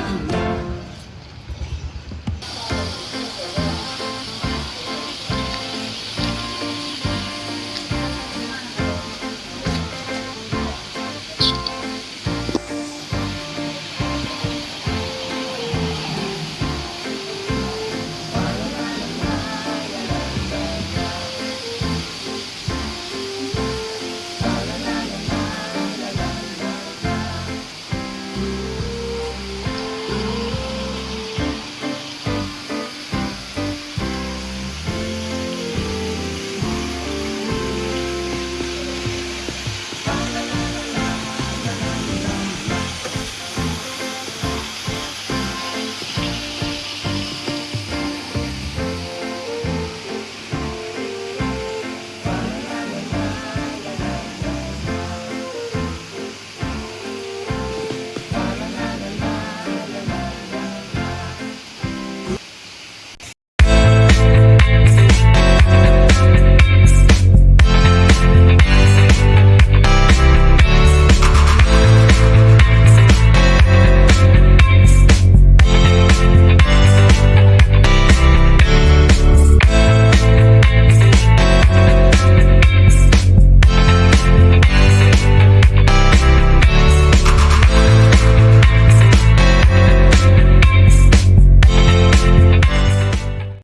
Hallelujah.